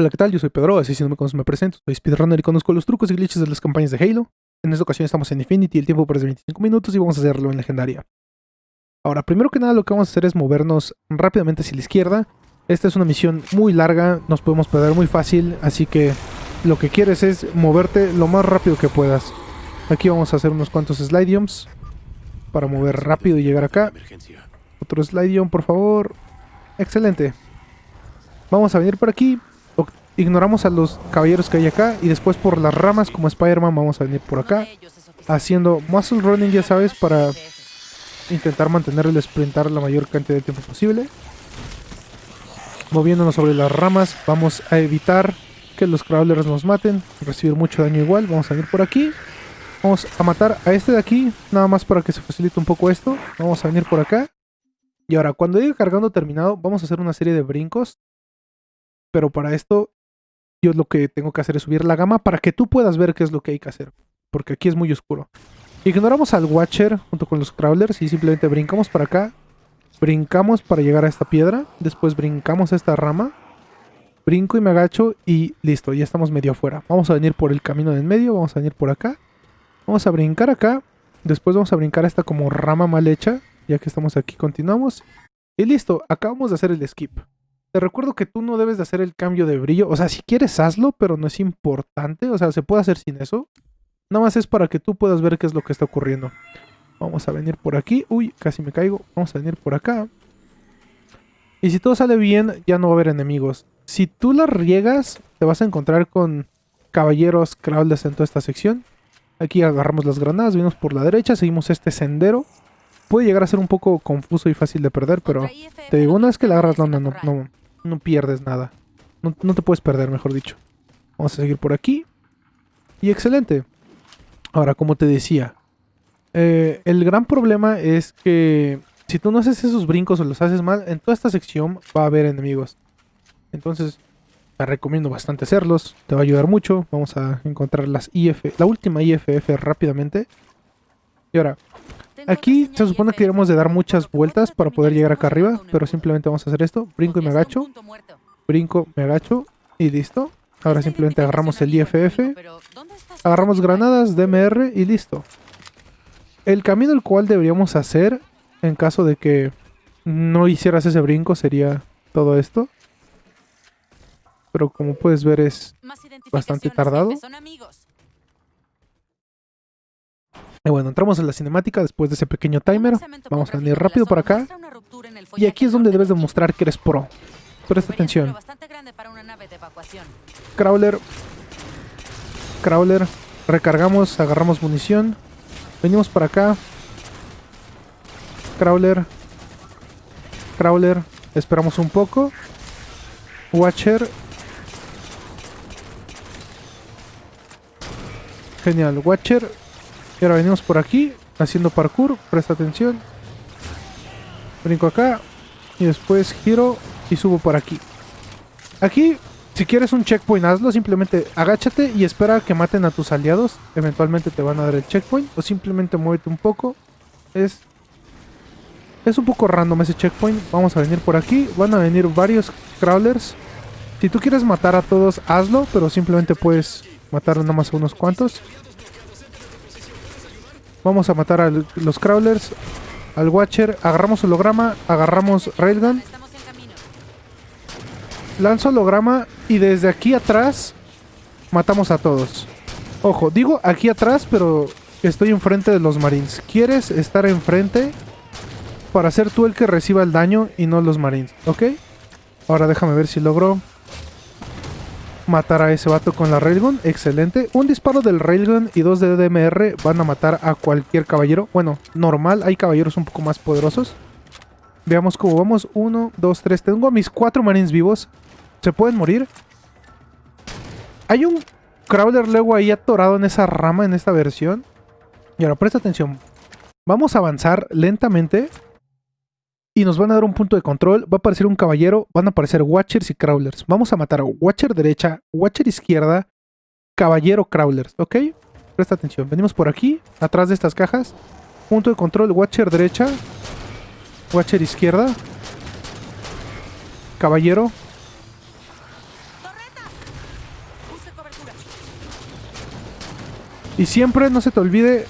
Hola, ¿qué tal? Yo soy Pedro, así si no me conoces me presento. Soy speedrunner y conozco los trucos y glitches de las campañas de Halo. En esta ocasión estamos en Infinity, el tiempo parece 25 minutos y vamos a hacerlo en legendaria. Ahora, primero que nada lo que vamos a hacer es movernos rápidamente hacia la izquierda. Esta es una misión muy larga, nos podemos perder muy fácil, así que lo que quieres es moverte lo más rápido que puedas. Aquí vamos a hacer unos cuantos slidiums para mover rápido y llegar acá. Otro slidium, por favor. Excelente. Vamos a venir por aquí, ignoramos a los caballeros que hay acá y después por las ramas como Spider-Man vamos a venir por acá haciendo muscle running ya sabes para intentar mantener el sprintar la mayor cantidad de tiempo posible. Moviéndonos sobre las ramas vamos a evitar que los crawlers nos maten recibir mucho daño igual vamos a venir por aquí. Vamos a matar a este de aquí nada más para que se facilite un poco esto vamos a venir por acá. Y ahora cuando llegue cargando terminado vamos a hacer una serie de brincos pero para esto yo lo que tengo que hacer es subir la gama para que tú puedas ver qué es lo que hay que hacer. Porque aquí es muy oscuro. Ignoramos al Watcher junto con los Crawlers y simplemente brincamos para acá. Brincamos para llegar a esta piedra. Después brincamos a esta rama. Brinco y me agacho y listo, ya estamos medio afuera. Vamos a venir por el camino de en medio, vamos a venir por acá. Vamos a brincar acá. Después vamos a brincar esta como rama mal hecha. Ya que estamos aquí, continuamos. Y listo, acabamos de hacer el skip. Te recuerdo que tú no debes de hacer el cambio de brillo. O sea, si quieres hazlo, pero no es importante. O sea, se puede hacer sin eso. Nada más es para que tú puedas ver qué es lo que está ocurriendo. Vamos a venir por aquí. Uy, casi me caigo. Vamos a venir por acá. Y si todo sale bien, ya no va a haber enemigos. Si tú la riegas, te vas a encontrar con caballeros crawlers en toda esta sección. Aquí agarramos las granadas, venimos por la derecha, seguimos este sendero. Puede llegar a ser un poco confuso y fácil de perder, pero te digo, una vez que la agarras, no, no, no, no pierdes nada. No, te puedes perder, mejor dicho. Vamos a seguir por aquí. Y excelente. Ahora, como te decía, eh, el gran problema es que si tú no haces esos brincos o los haces mal, en toda esta sección va a haber enemigos. Entonces, te recomiendo bastante hacerlos. Te va a ayudar mucho. Vamos a encontrar las IF, la última IFF rápidamente. Y ahora, Aquí se supone que debemos de dar muchas vueltas para poder llegar acá arriba, pero simplemente vamos a hacer esto. Brinco y me agacho. Brinco, me agacho y listo. Ahora simplemente agarramos el IFF, agarramos granadas, DMR y listo. El camino el cual deberíamos hacer en caso de que no hicieras ese brinco sería todo esto. Pero como puedes ver es bastante tardado. Y bueno, entramos en la cinemática después de ese pequeño timer. Vamos a venir rápido por acá. Y aquí es donde debes demostrar que eres pro. Presta atención. Crawler. Crawler. Recargamos, agarramos munición. Venimos para acá. Crawler. Crawler. Esperamos un poco. Watcher. Genial. Watcher y ahora venimos por aquí, haciendo parkour, presta atención. Brinco acá, y después giro y subo por aquí. Aquí, si quieres un checkpoint, hazlo. Simplemente agáchate y espera que maten a tus aliados. Eventualmente te van a dar el checkpoint. O simplemente muévete un poco. Es, es un poco random ese checkpoint. Vamos a venir por aquí. Van a venir varios crawlers. Si tú quieres matar a todos, hazlo. Pero simplemente puedes matar nada más a unos cuantos. Vamos a matar a los crawlers, al watcher, agarramos holograma, agarramos railgun. Lanzo holograma y desde aquí atrás matamos a todos. Ojo, digo aquí atrás, pero estoy enfrente de los marines. ¿Quieres estar enfrente para ser tú el que reciba el daño y no los marines? ¿Ok? Ahora déjame ver si logro matar a ese vato con la Railgun. Excelente. Un disparo del Railgun y dos de DMR van a matar a cualquier caballero. Bueno, normal. Hay caballeros un poco más poderosos. Veamos cómo vamos. Uno, dos, tres. Tengo a mis cuatro marines vivos. ¿Se pueden morir? Hay un Crawler luego ahí atorado en esa rama en esta versión. Y ahora presta atención. Vamos a avanzar lentamente y nos van a dar un punto de control. Va a aparecer un caballero, van a aparecer Watchers y Crawlers. Vamos a matar a Watcher derecha, Watcher izquierda, Caballero Crawlers, ¿ok? Presta atención, venimos por aquí, atrás de estas cajas. Punto de control, Watcher derecha, Watcher izquierda, Caballero, Y siempre, no se te olvide,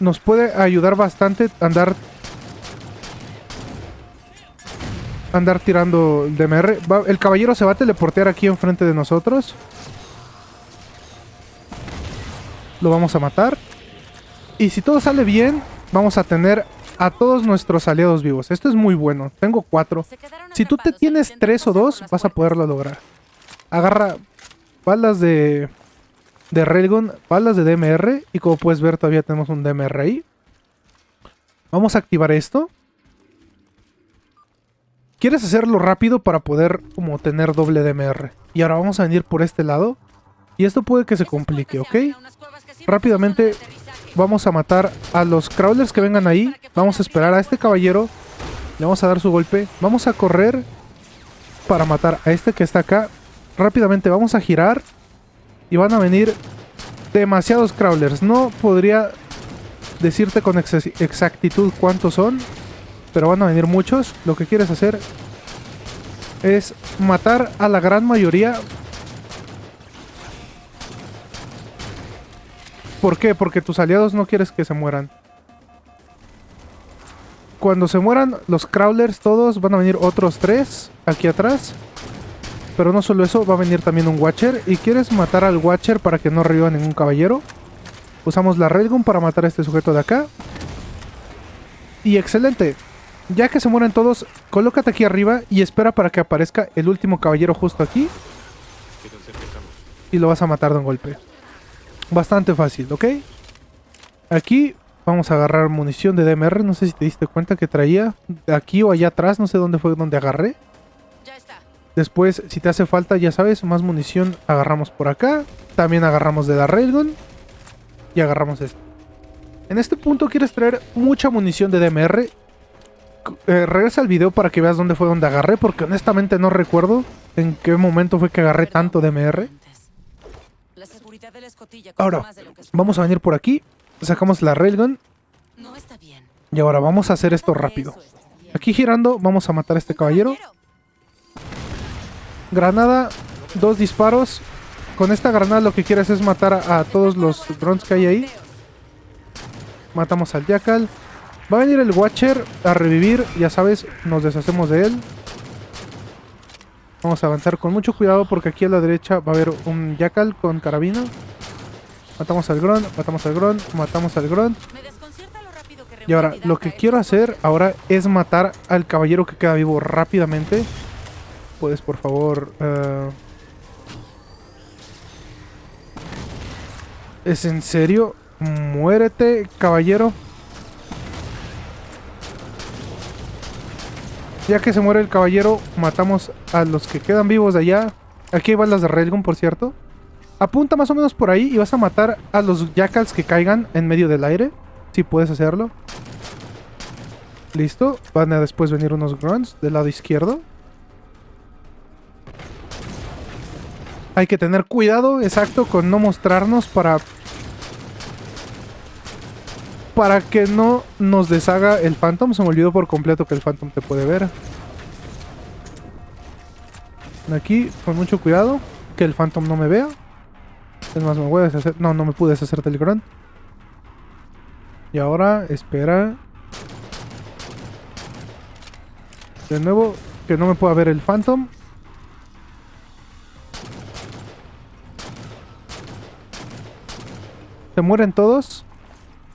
nos puede ayudar bastante andar andar tirando el DMR. el caballero se va a teleportear aquí enfrente de nosotros. Lo vamos a matar. Y si todo sale bien, vamos a tener a todos nuestros aliados vivos. Esto es muy bueno. Tengo cuatro. Si tú te tienes tres o dos, vas a poderlo lograr. Agarra balas de, de Railgun, balas de DMR. Y como puedes ver, todavía tenemos un DMR ahí. Vamos a activar esto. Quieres hacerlo rápido para poder como tener doble DMR. Y ahora vamos a venir por este lado. Y esto puede que se complique, ¿ok? Rápidamente vamos a matar a los crawlers que vengan ahí. Vamos a esperar a este caballero. Le vamos a dar su golpe. Vamos a correr para matar a este que está acá. Rápidamente vamos a girar. Y van a venir demasiados crawlers. No podría decirte con exactitud cuántos son. Pero van a venir muchos. Lo que quieres hacer es matar a la gran mayoría ¿Por qué? Porque tus aliados no quieres que se mueran. Cuando se mueran los crawlers todos, van a venir otros tres aquí atrás. Pero no solo eso, va a venir también un Watcher. Y quieres matar al Watcher para que no reviva ningún caballero. Usamos la Railgun para matar a este sujeto de acá. Y excelente. Ya que se mueren todos, colócate aquí arriba y espera para que aparezca el último caballero justo aquí. Y lo vas a matar de un golpe. Bastante fácil, ¿ok? Aquí vamos a agarrar munición de DMR. No sé si te diste cuenta que traía aquí o allá atrás. No sé dónde fue donde agarré. Después, si te hace falta, ya sabes, más munición agarramos por acá. También agarramos de la Railgun. Y agarramos esto. En este punto quieres traer mucha munición de DMR. Eh, regresa al video para que veas dónde fue donde agarré. Porque honestamente no recuerdo en qué momento fue que agarré tanto DMR. Ahora, vamos a venir por aquí. Sacamos la railgun. Y ahora vamos a hacer esto rápido. Aquí girando, vamos a matar a este caballero. Granada, dos disparos. Con esta granada lo que quieres es matar a, todos los drones que hay ahí. Matamos al Jackal. Va a venir el Watcher a revivir. Ya sabes, nos deshacemos de él. Vamos a avanzar con mucho cuidado porque aquí a la derecha va a haber un Jackal con carabina. Matamos al Gron, matamos al Gron, matamos al Gron. Y ahora, lo que quiero hacer ahora es matar al caballero que queda vivo rápidamente. Puedes, por favor... Uh... ¿Es en serio? Muérete, caballero. Ya que se muere el caballero, matamos a los que quedan vivos de allá. Aquí hay balas de Railgun, por cierto. Apunta más o menos por ahí y vas a matar a los jackals que caigan en medio del aire. Si puedes hacerlo. Listo. Van a después venir unos grunts del lado izquierdo. Hay que tener cuidado, exacto, con no mostrarnos para... Para que no nos deshaga el Phantom. Se me olvidó por completo que el Phantom te puede ver. Aquí, con mucho cuidado. Que el Phantom no me vea. Es más, me voy a deshacer... No, no me pude deshacer del. Y ahora, espera. De nuevo, que no me pueda ver el Phantom. Se mueren todos.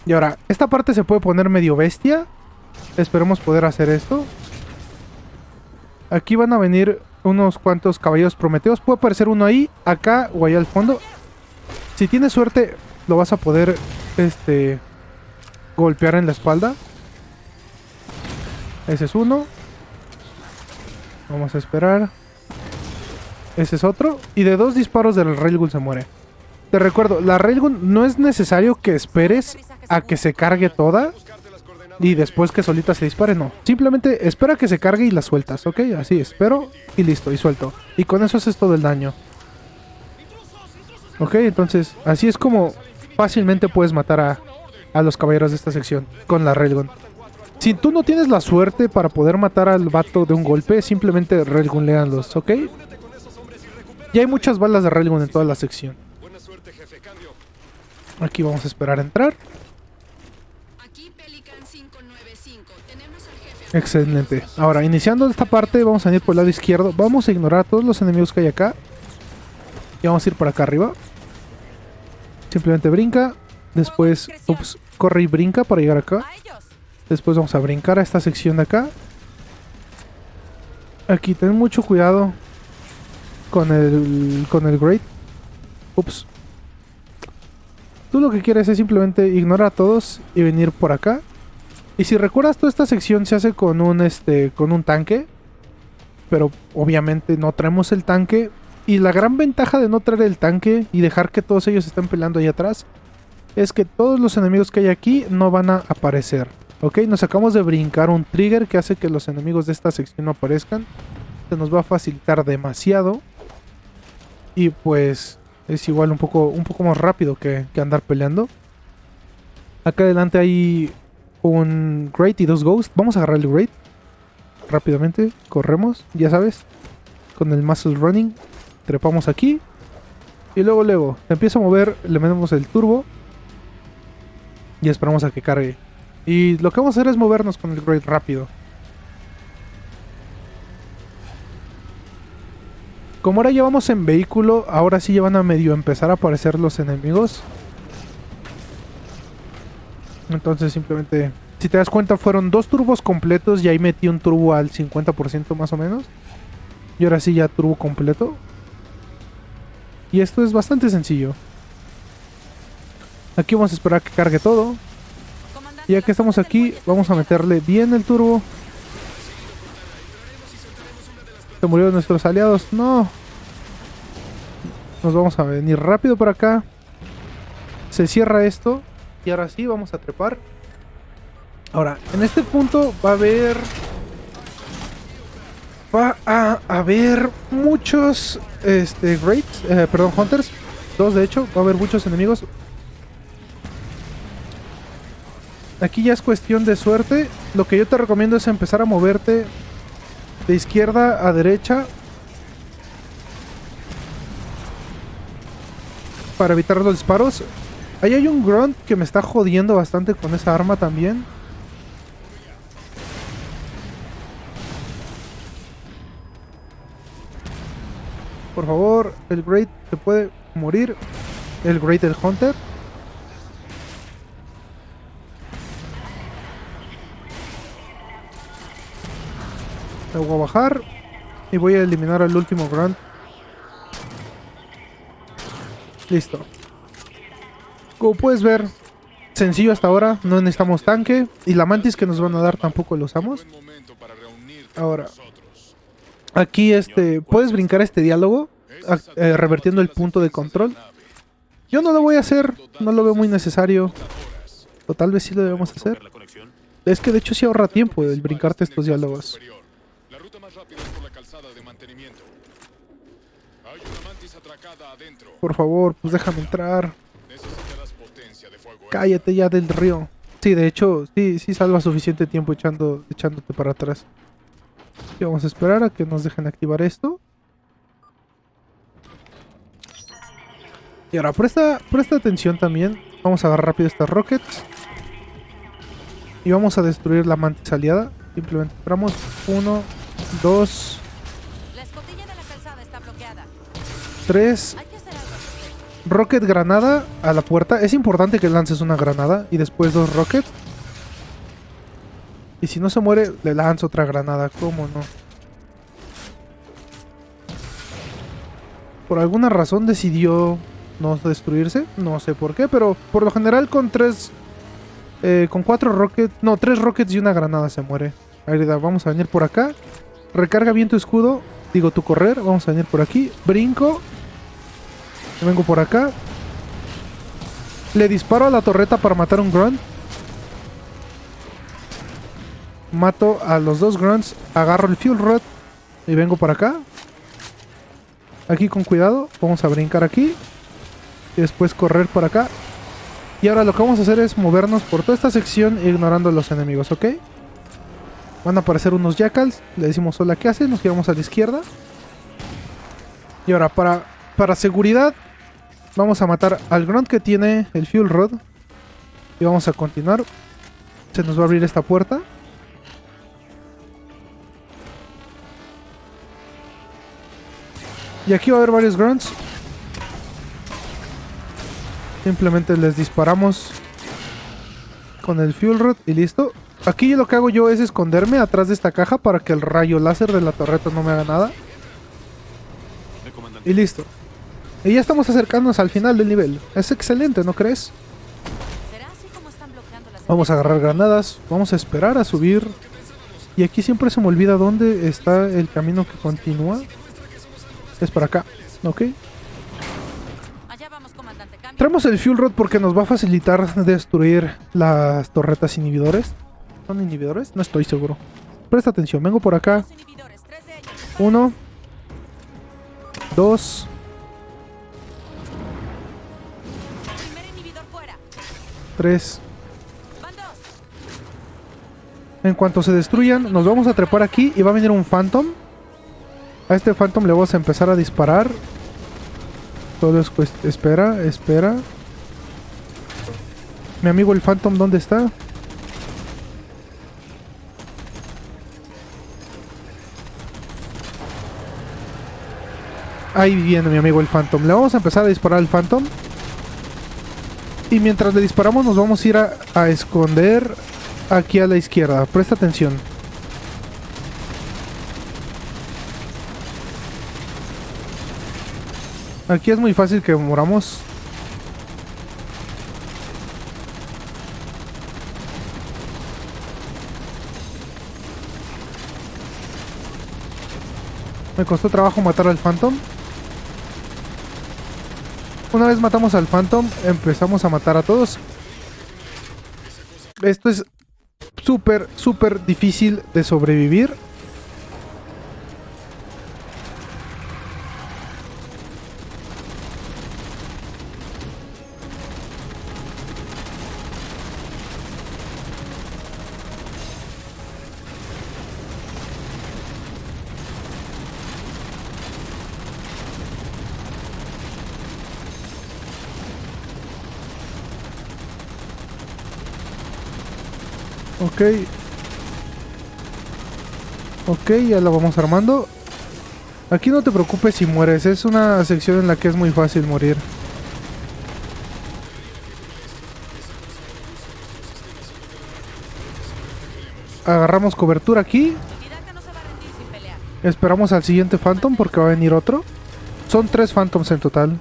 Y ahora, esta parte se puede poner medio bestia. Esperemos poder hacer esto. Aquí van a venir unos cuantos caballeros prometeos. Puede aparecer uno ahí, acá o allá al fondo. Si tienes suerte, lo vas a poder este, golpear en la espalda. Ese es uno. Vamos a esperar. Ese es otro. Y de dos disparos del Railgun se muere. Te recuerdo, la Railgun no es necesario que esperes a que se cargue toda. Y después que solita se dispare, no. Simplemente espera que se cargue y la sueltas, ¿ok? Así, espero y listo, y suelto. Y con eso haces todo el daño. Ok, entonces así es como fácilmente puedes matar a, a los caballeros de esta sección con la Railgun. Si tú no tienes la suerte para poder matar al vato de un golpe, simplemente Railgun leanlos, ¿ok? Y hay muchas balas de Railgun en toda la sección. Aquí vamos a esperar a entrar. Excelente. Ahora, iniciando esta parte, vamos a ir por el lado izquierdo. Vamos a ignorar a todos los enemigos que hay acá. Y vamos a ir por acá arriba. Simplemente brinca. Después, ups, corre y brinca para llegar acá. Después vamos a brincar a esta sección de acá. Aquí ten mucho cuidado con el con el Great. Ups. Tú lo que quieres es simplemente ignorar a todos y venir por acá. Y si recuerdas, toda esta sección se hace con un este con un tanque. Pero obviamente no traemos el tanque. Y la gran ventaja de no traer el tanque y dejar que todos ellos estén peleando ahí atrás es que todos los enemigos que hay aquí no van a aparecer. Ok, nos acabamos de brincar un trigger que hace que los enemigos de esta sección no aparezcan. Se nos va a facilitar demasiado. Y pues es igual un poco, un poco más rápido que, que andar peleando. Acá adelante hay un Great y dos Ghosts. Vamos a agarrar el Great. Rápidamente, corremos, ya sabes. Con el Muscle Running. Trepamos aquí. Y luego, luego, empieza a mover, le metemos el turbo. Y esperamos a que cargue. Y lo que vamos a hacer es movernos con el Great rápido. Como ahora ya vamos en vehículo, ahora sí ya van a medio empezar a aparecer los enemigos. Entonces simplemente... Si te das cuenta fueron dos turbos completos y ahí metí un turbo al 50% más o menos. Y ahora sí ya turbo completo. Y esto es bastante sencillo. Aquí vamos a esperar que cargue todo. Y ya que estamos aquí, vamos a meterle bien el turbo. Se murieron nuestros aliados. No. Nos vamos a venir rápido por acá. Se cierra esto. Y ahora sí, vamos a trepar. Ahora, en este punto va a haber... Va a haber muchos... Este, Greats. eh, perdón, Hunters. Dos, de hecho. Va a haber muchos enemigos. Aquí ya es cuestión de suerte. Lo que yo te recomiendo es empezar a moverte de izquierda a derecha. Para evitar los disparos. Ahí hay un grunt que me está jodiendo bastante con esa arma también. Por favor, el Great se puede morir. El Great del Hunter. Me voy a bajar y voy a eliminar al último grunt. Listo. Como puedes ver, sencillo hasta ahora, no necesitamos tanque y la mantis que nos van a dar tampoco lo usamos. Ahora. Aquí este, puedes brincar este diálogo eh, revertiendo el punto de control. Yo no lo voy a hacer, no lo veo muy necesario. O tal vez sí lo debemos hacer. Es que de hecho sí ahorra tiempo el brincarte estos diálogos. Por favor, pues déjame entrar. Cállate ya del río. Sí, de hecho, sí, sí salva suficiente tiempo echando, echándote para atrás. Y vamos a esperar a que nos dejen activar esto. Y ahora, presta, presta atención también. Vamos a agarrar rápido estas rockets. Y vamos a destruir la mantis aliada. Simplemente esperamos. Uno, dos, La escotilla de la calzada está bloqueada. tres. Rocket granada a la puerta. Es importante que lances una granada y después dos rockets. Y si no se muere, le lanzo otra granada. ¿Cómo no? Por alguna razón decidió no destruirse. No sé por qué, pero por lo general con tres... eh, con cuatro rockets... No, tres rockets y una granada se muere. Airida, vamos a venir por acá. Recarga bien tu escudo. Digo, tu correr. Vamos a venir por aquí. Brinco. Vengo por acá. Le disparo a la torreta para matar un grunt. Mato a los dos grunts. Agarro el fuel rod. Y vengo por acá. Aquí con cuidado. Vamos a brincar aquí. Y después correr por acá. Y ahora lo que vamos a hacer es movernos por toda esta sección ignorando a los enemigos, ¿ok? Van a aparecer unos jackals. Le decimos hola, ¿qué hace? Nos giramos a la izquierda. Y ahora, para, para seguridad, vamos a matar al grunt que tiene el fuel rod. Y vamos a continuar. Se nos va a abrir esta puerta. Y aquí va a haber varios grunts. Simplemente les disparamos con el fuel rod y listo. Aquí lo que hago yo es esconderme atrás de esta caja para que el rayo láser de la torreta no me haga nada. Y listo. Y ya estamos acercándonos al final del nivel. Es excelente, ¿no crees? ¿Será así como están bloqueando las Vamos a agarrar granadas. Vamos a esperar a subir. Y aquí siempre se me olvida dónde está el camino que continúa. Es para acá. ¿Ok? Traemos el fuel rod porque nos va a facilitar destruir las torretas inhibidores. ¿Son inhibidores? No estoy seguro. Presta atención, vengo por acá. Uno. Dos. En cuanto se destruyan, nos vamos a trepar aquí y va a venir un Phantom. A este Phantom le vamos a empezar a disparar. Todo es Espera, espera. Mi amigo el Phantom, ¿dónde está? Ahí viene mi amigo el Phantom. Le vamos a empezar a disparar al Phantom. Y mientras le disparamos nos vamos a ir a, esconder aquí a la izquierda. Presta atención. Aquí es muy fácil que moramos. Me costó trabajo matar al Phantom. Una vez matamos al Phantom, empezamos a matar a todos. Esto es súper, súper difícil de sobrevivir. Ok. Ok, ya lo vamos armando. Aquí no te preocupes si mueres, es una sección en la que es muy fácil morir. Agarramos cobertura aquí. Esperamos al siguiente Phantom porque va a venir otro. Son tres Phantoms en total.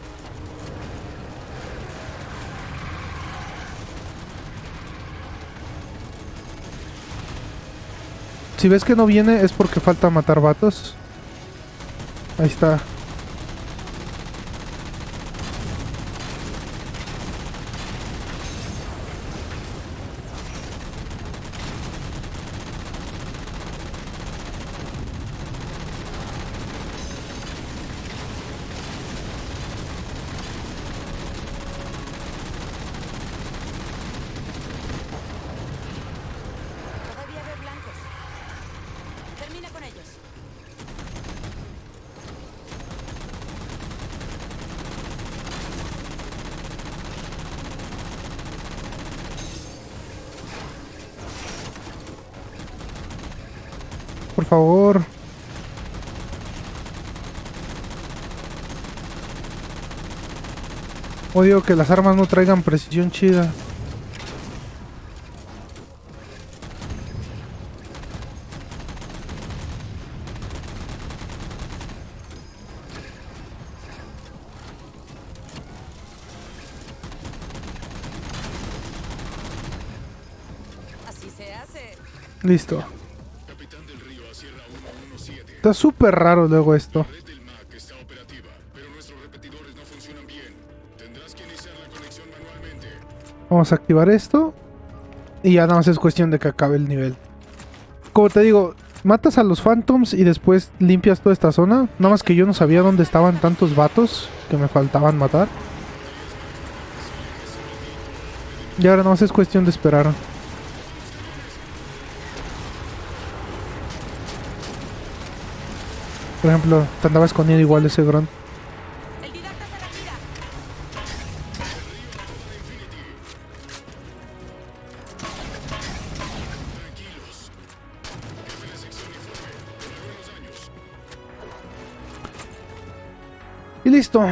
Si ves que no viene es porque falta matar vatos. Ahí está. Favor. Odio que las armas no traigan precisión chida. Así se hace. Listo. Está súper raro luego esto. Vamos a activar esto. Y ya nada más es cuestión de que acabe el nivel. Como te digo, matas a los Phantoms y después limpias toda esta zona. Nada más que yo no sabía dónde estaban tantos vatos que me faltaban matar. Y ahora nada más es cuestión de esperar. Por ejemplo, te andaba escondido igual ese Grunt. Y listo.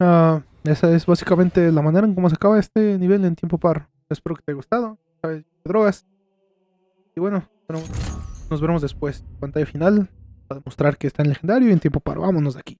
Ah, esa es básicamente la manera en cómo se acaba este nivel en tiempo par. Espero que te haya gustado. Sabes, drogas. Y bueno, nos vemos después. Pantalla final para demostrar que está en legendario y en tiempo paro. Vámonos de aquí.